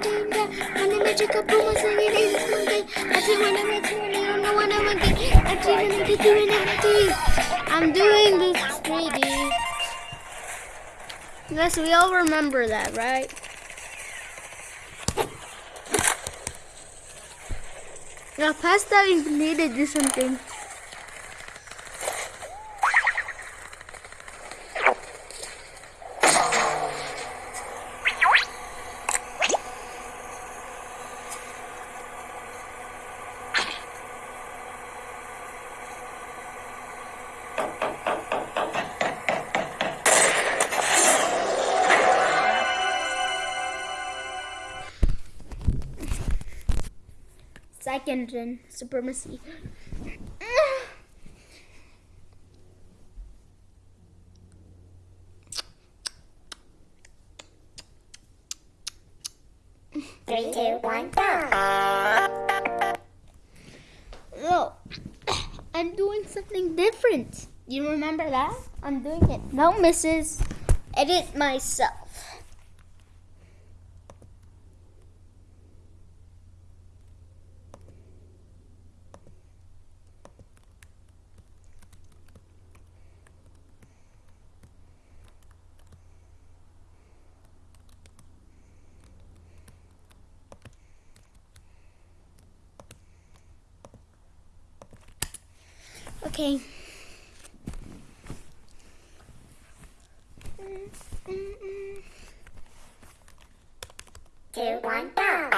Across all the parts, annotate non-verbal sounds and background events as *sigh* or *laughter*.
the magical boom was singing I'm I'm I'm doing this 3D. Yes, we all remember that, right? Now, pasta that, we need to do something. Second gen supremacy. Three, two, one, go. No, I'm doing something different. You remember that? I'm doing it. No misses. Edit myself. Okay. Two, one, go.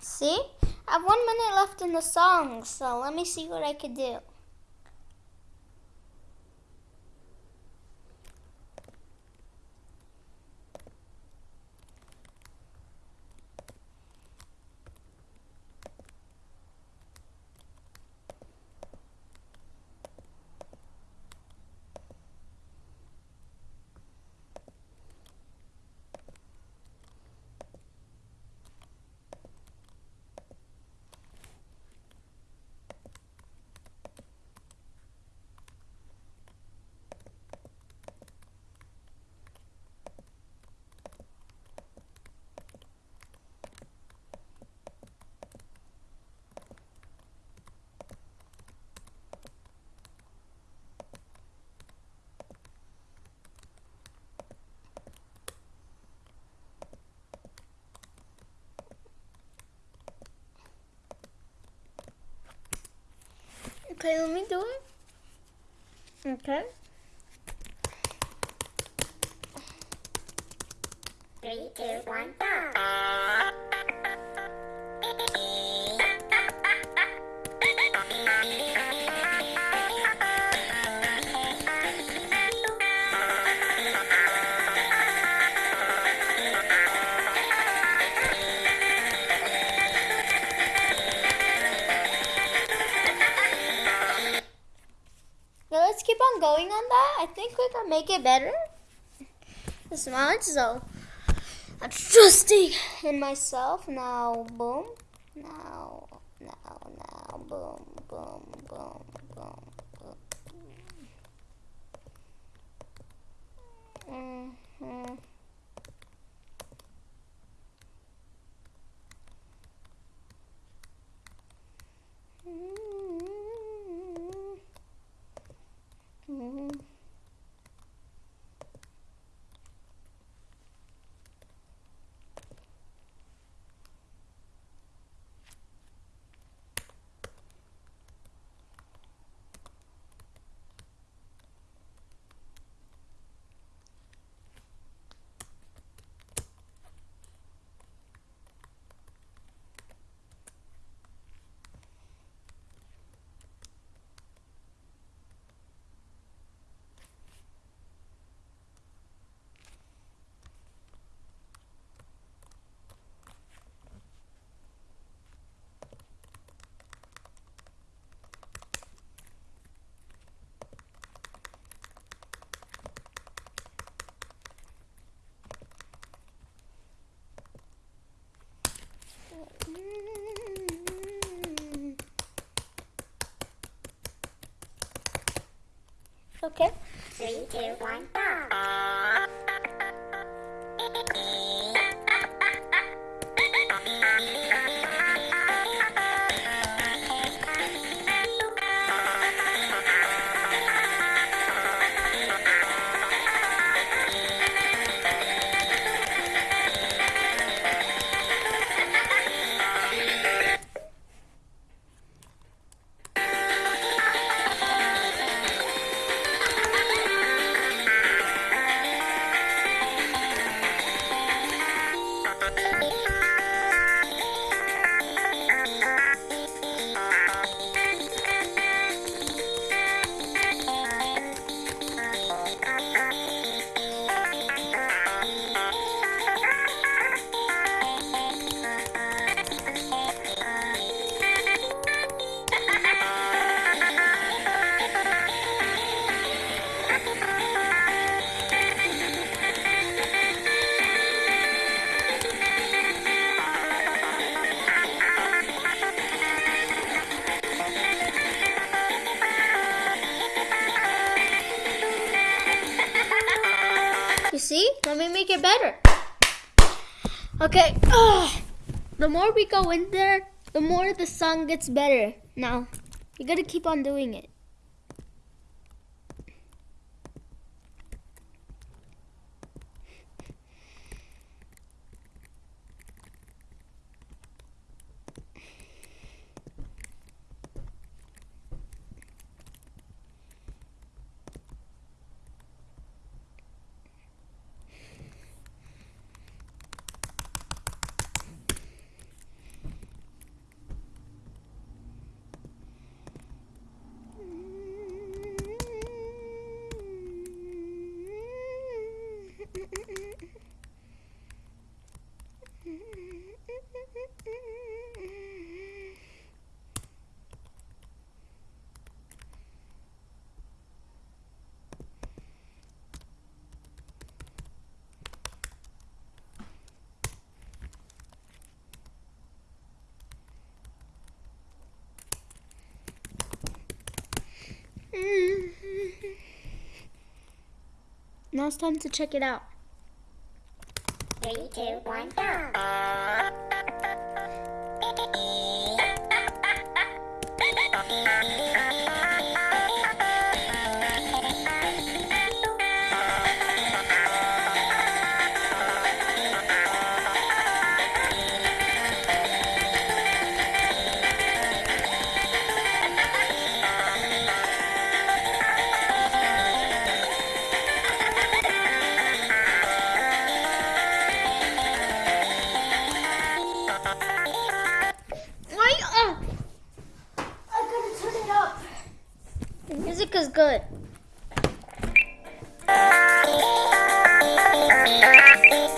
See? I have one minute left in the song, so let me see what I could do. Okay, let me do it. Okay. Three, two, one, go. Going on that. I think we can make it better. This much, so I'm trusting in myself. Now, boom. Now, now, now, boom, boom, boom, boom, boom. Mm-hmm. Mm-hmm. Mm-hmm. Okay. Three, two, one, go. Okay. ugh. The more we go in there, the more the song gets better. Now, you gotta keep on doing it. Now it's time to check it out. Three, two, one, go. *laughs* is good. *laughs*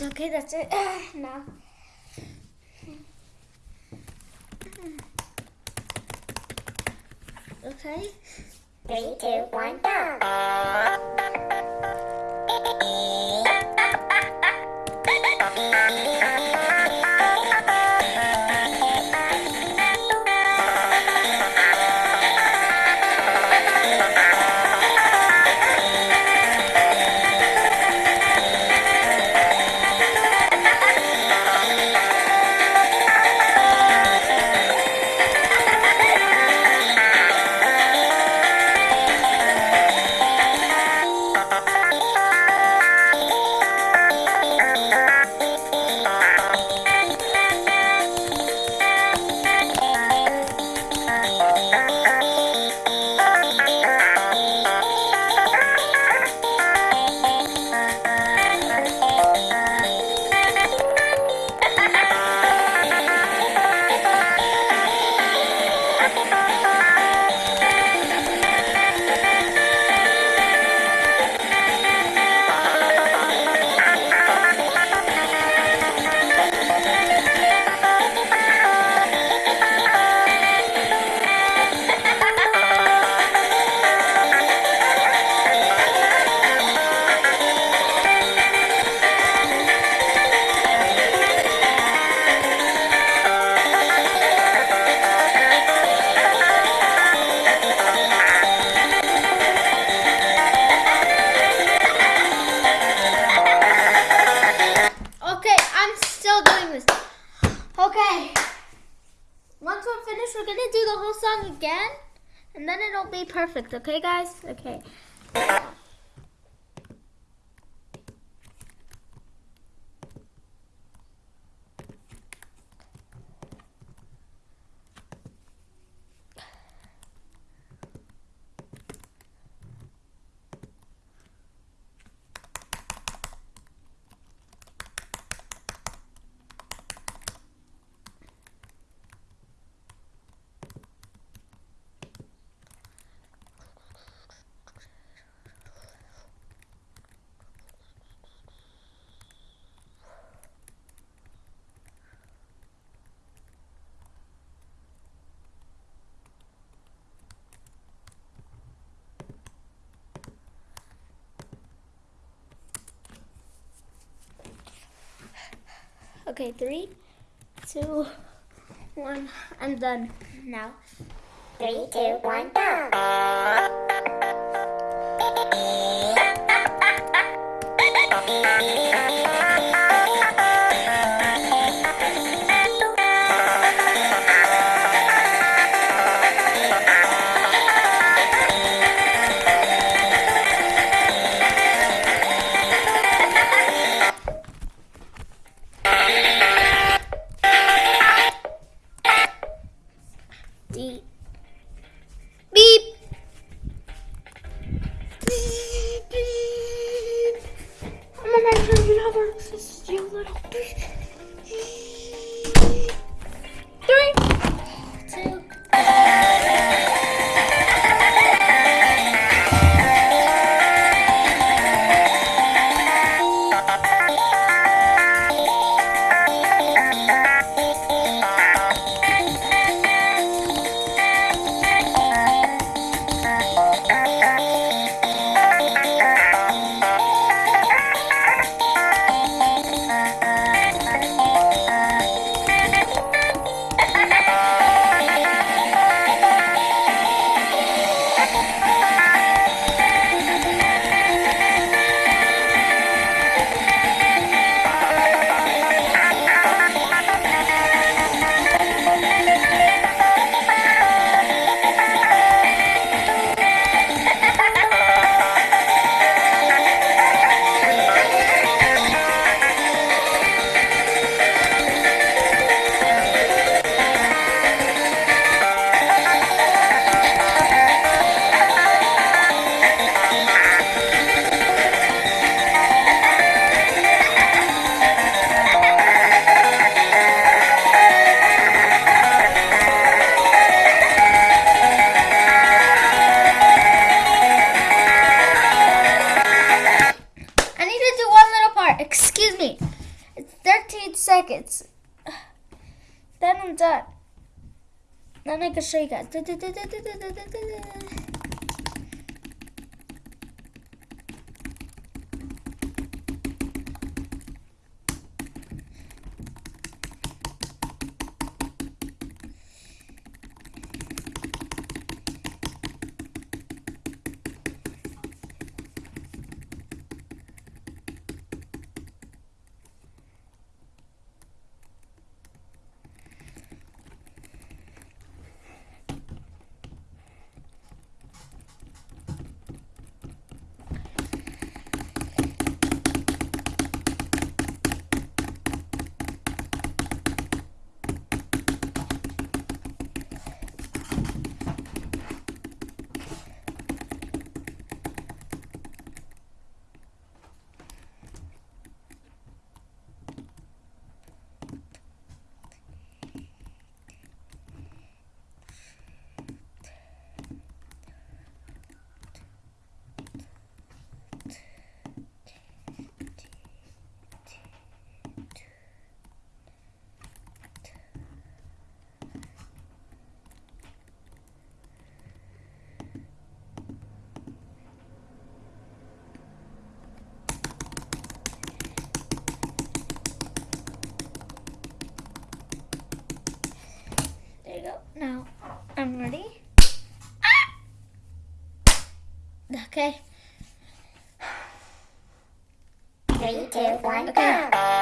Okay, that's it. *sighs* now. Okay. Three, two, one, go. Perfect, okay, guys? Okay. Okay, three, two, one. I'm done now. Three, two, one, go. *laughs* 13 seconds. *sighs* Then I'm done. Then I can show you guys. There you go. Now I'm ready. Ah! Okay. Three, two, one, go.